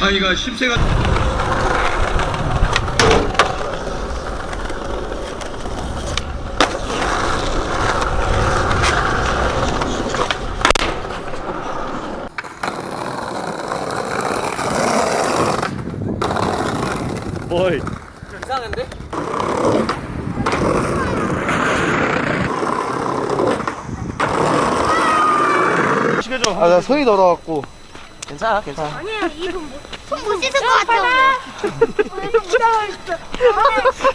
아이가 10세가 어이 이상한데? 시켜줘 아 나 손이 더러갖고 괜찮아 괜찮아 아니야 이분 손못 씻을 것 같아. 진짜 많이 했어.